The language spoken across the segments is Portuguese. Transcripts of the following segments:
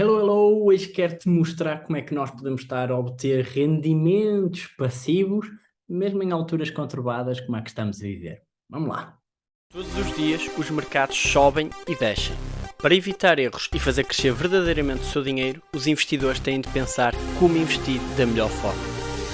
Hello, hello! Hoje quero-te mostrar como é que nós podemos estar a obter rendimentos passivos, mesmo em alturas conturbadas como a que estamos a viver. Vamos lá! Todos os dias os mercados sobem e descem. Para evitar erros e fazer crescer verdadeiramente o seu dinheiro, os investidores têm de pensar como investir da melhor forma.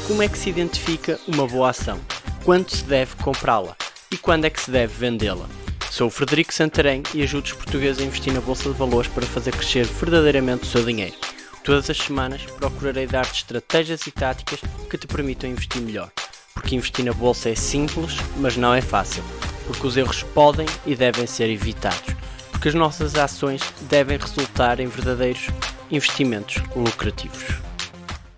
Como é que se identifica uma boa ação? Quando se deve comprá-la? E quando é que se deve vendê-la? Sou o Frederico Santarém e ajudo os portugueses a investir na Bolsa de Valores para fazer crescer verdadeiramente o seu dinheiro. Todas as semanas procurarei dar-te estratégias e táticas que te permitam investir melhor. Porque investir na Bolsa é simples, mas não é fácil. Porque os erros podem e devem ser evitados. Porque as nossas ações devem resultar em verdadeiros investimentos lucrativos.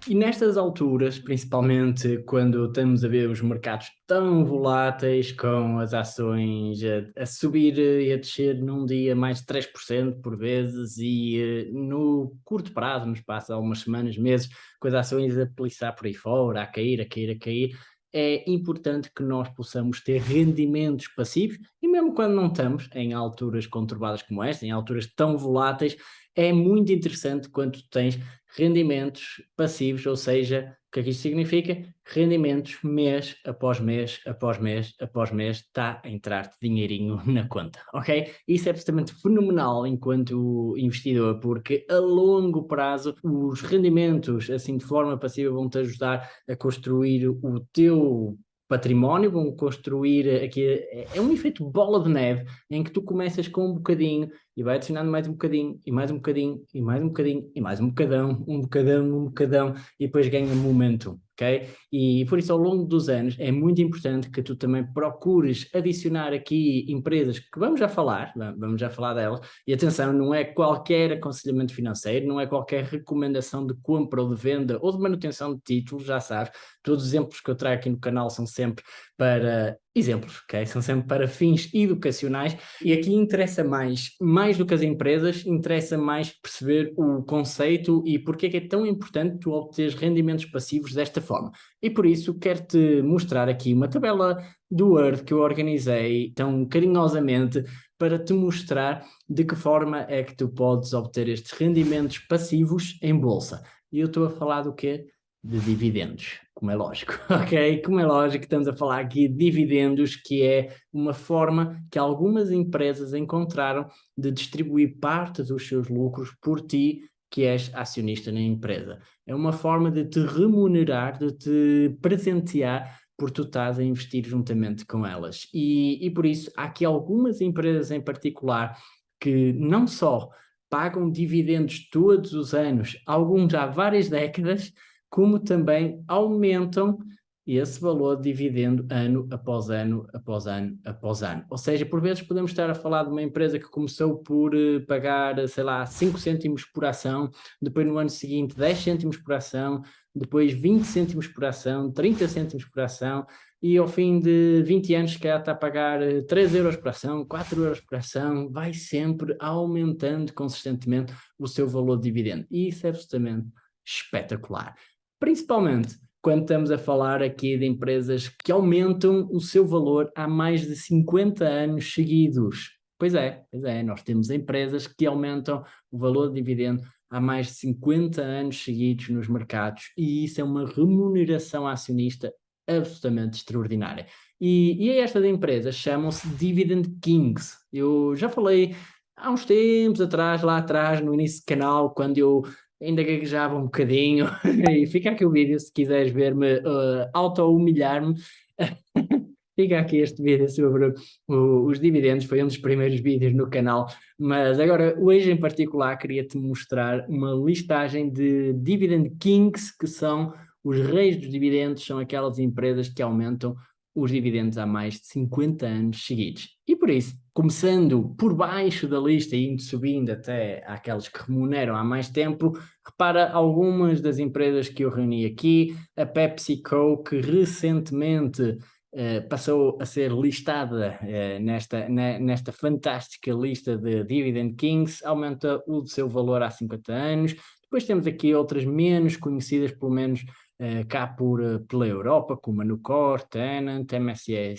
E nestas alturas, principalmente quando estamos a ver os mercados tão voláteis, com as ações a, a subir e a descer num dia mais de 3% por vezes e eh, no curto prazo, nos passa algumas semanas, meses, com as ações a peliçar por aí fora, a cair, a cair, a cair, é importante que nós possamos ter rendimentos passivos e mesmo quando não estamos em alturas conturbadas como esta, em alturas tão voláteis, é muito interessante quando tens rendimentos passivos, ou seja, o que é que isto significa? Rendimentos mês após mês, após mês, após mês, está a entrar-te dinheirinho na conta, ok? Isso é absolutamente fenomenal enquanto investidor, porque a longo prazo os rendimentos, assim de forma passiva, vão-te ajudar a construir o teu património, vão construir aqui, é, é um efeito bola de neve, em que tu começas com um bocadinho e vai adicionando mais um bocadinho, e mais um bocadinho, e mais um bocadinho, e mais um bocadão, um bocadão, um bocadão, e depois ganha momento, ok? E por isso ao longo dos anos é muito importante que tu também procures adicionar aqui empresas que vamos já falar, vamos já falar delas, e atenção, não é qualquer aconselhamento financeiro, não é qualquer recomendação de compra ou de venda ou de manutenção de títulos, já sabes, todos os exemplos que eu trago aqui no canal são sempre para exemplos, ok? São sempre para fins educacionais e aqui interessa mais, mais do que as empresas, interessa mais perceber o conceito e porque é que é tão importante tu obteres rendimentos passivos desta forma. E por isso quero-te mostrar aqui uma tabela do Word que eu organizei tão carinhosamente para te mostrar de que forma é que tu podes obter estes rendimentos passivos em bolsa. E eu estou a falar do quê? De dividendos como é lógico, ok? Como é lógico, estamos a falar aqui de dividendos, que é uma forma que algumas empresas encontraram de distribuir parte dos seus lucros por ti, que és acionista na empresa. É uma forma de te remunerar, de te presentear por tu estás a investir juntamente com elas. E, e por isso, há aqui algumas empresas em particular que não só pagam dividendos todos os anos, alguns há várias décadas, como também aumentam esse valor de dividendo ano após ano, após ano, após ano. Ou seja, por vezes podemos estar a falar de uma empresa que começou por uh, pagar, sei lá, 5 cêntimos por ação, depois no ano seguinte 10 cêntimos por ação, depois 20 cêntimos por ação, 30 cêntimos por ação, e ao fim de 20 anos que está a pagar 3 eh, euros por ação, 4 euros por ação, vai sempre aumentando consistentemente o seu valor de dividendo. E isso é absolutamente espetacular. Principalmente quando estamos a falar aqui de empresas que aumentam o seu valor há mais de 50 anos seguidos. Pois é, pois é, nós temos empresas que aumentam o valor de dividendo há mais de 50 anos seguidos nos mercados e isso é uma remuneração acionista absolutamente extraordinária. E, e estas empresas chamam-se Dividend Kings. Eu já falei há uns tempos atrás, lá atrás, no início do canal, quando eu ainda gaguejava um bocadinho, e fica aqui o vídeo se quiseres ver-me uh, auto-humilhar-me, fica aqui este vídeo sobre o, os dividendos, foi um dos primeiros vídeos no canal, mas agora hoje em particular queria-te mostrar uma listagem de Dividend Kings, que são os reis dos dividendos, são aquelas empresas que aumentam os dividendos há mais de 50 anos seguidos. E por isso, começando por baixo da lista e indo subindo até aquelas que remuneram há mais tempo, repara algumas das empresas que eu reuni aqui, a PepsiCo, que recentemente eh, passou a ser listada eh, nesta, nesta fantástica lista de Dividend Kings, aumenta o seu valor há 50 anos, Depois temos aqui outras menos conhecidas, pelo menos uh, cá por, uh, pela Europa, como a Nucor, Tenant, MSA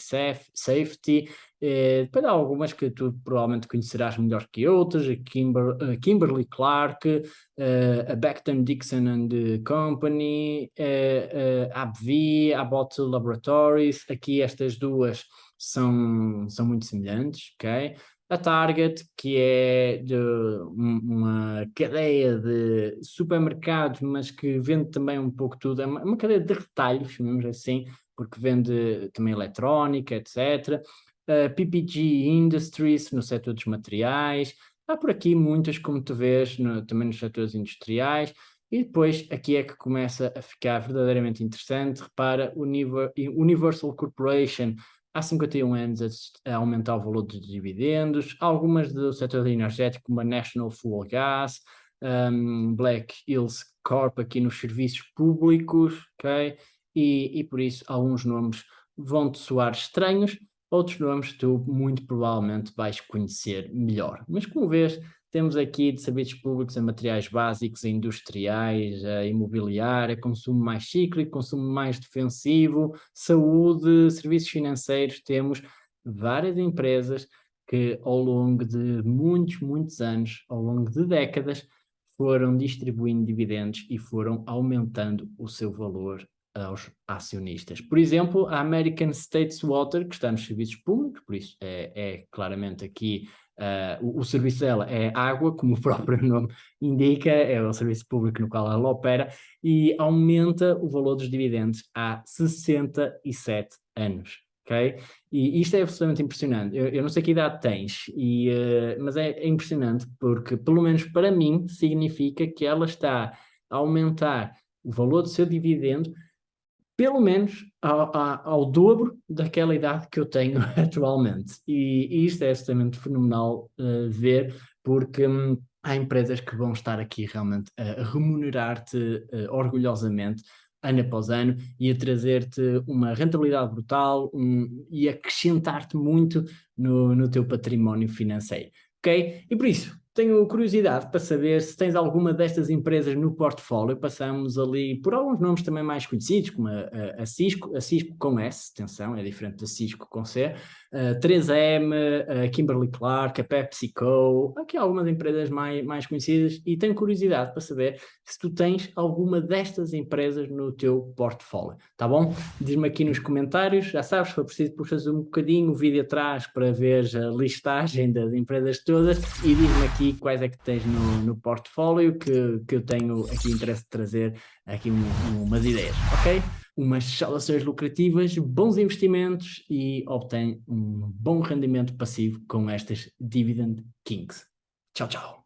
Safety, uh, depois há algumas que tu provavelmente conhecerás melhor que outras, a, Kimber, a Kimberly Clark, a Becton Dixon and Company, a AbbVie, a Abbott Laboratories, aqui estas duas são, são muito semelhantes, ok? A Target, que é uma cadeia de supermercados, mas que vende também um pouco tudo, é uma, cadeia de retalhos, chamamos assim, porque vende também eletrónica, etc. Uh, PPG Industries, no setor dos materiais, há por aqui muitas, como tu vês, no, também nos setores industriais, e depois aqui é que começa a ficar verdadeiramente interessante, repara, Universal Corporation, há 51 anos a, aumentar o valor dos dividendos, algumas do setor energético, como a National Fuel Gas, um, Black Hills Corp aqui nos serviços públicos, ok? E, e por isso alguns nomes vão-te soar estranhos, outros nomes tu muito provavelmente vais conhecer melhor. Mas como vês, temos aqui de serviços públicos a materiais básicos, a industriais, a imobiliária, consumo mais cíclico, consumo mais defensivo, saúde, serviços financeiros, temos várias empresas que ao longo de muitos, muitos anos, ao longo de décadas, foram distribuindo dividendos e foram aumentando o seu valor aos acionistas. Por exemplo, a American States Water, que está nos serviços públicos, por isso é, é claramente aqui Uh, o, o, serviço dela é água, como o próprio nome indica, é o serviço público no qual ela opera, e aumenta o valor dos dividendos há 67 anos. ok? E isto é absolutamente impressionante. Eu, eu não sei que idade tens, e, uh, mas é, é impressionante porque, pelo menos para mim, significa que ela está a aumentar o valor do seu dividendo pelo menos ao, ao, dobro daquela idade que eu tenho atualmente. E, e isto é absolutamente fenomenal uh, ver, porque hum, há empresas que vão estar aqui realmente a remunerar-te uh, orgulhosamente ano após ano e a trazer-te uma rentabilidade brutal um, e acrescentar-te muito no, no teu património financeiro. Ok? E por isso, tenho curiosidade para saber se tens alguma destas empresas no portfólio. Passamos ali por alguns nomes também mais conhecidos, como a, a, Cisco, a Cisco com S, atenção, é diferente da Cisco com C, a 3M, a Kimberly Clark, a PepsiCo, aqui algumas empresas mais, mais conhecidas e tenho curiosidade para saber se tu tens alguma destas empresas no teu portfólio, tá bom? Diz-me aqui nos comentários, já sabes, se for preciso puxas um bocadinho o vídeo atrás para ver a listagem das empresas todas e diz-me aqui quais é que tens no, no portfólio que, que eu tenho aqui interesse de trazer aqui um, umas ideias, ok? Umas saudações lucrativas, bons investimentos e obtém um bom rendimento passivo com estas Dividend Kings. Tchau, tchau!